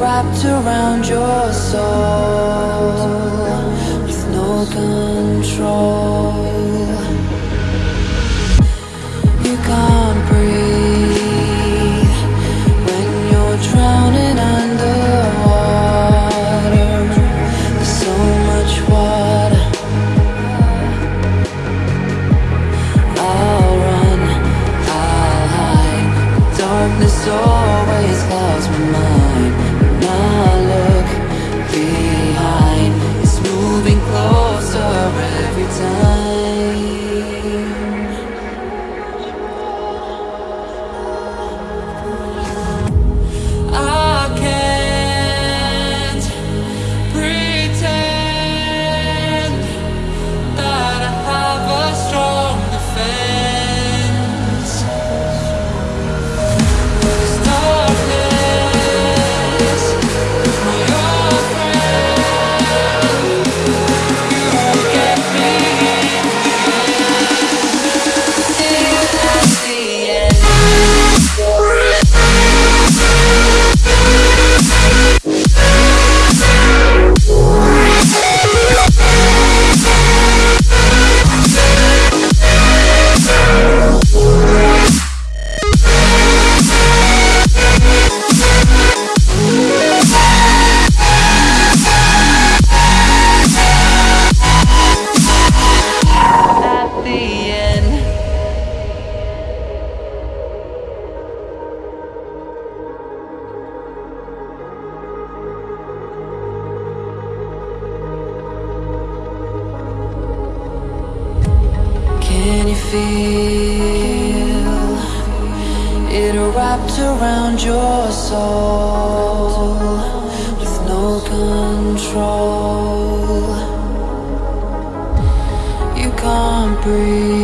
wrapped around your soul with no control. feel it wrapped around your soul with no control. You can't breathe.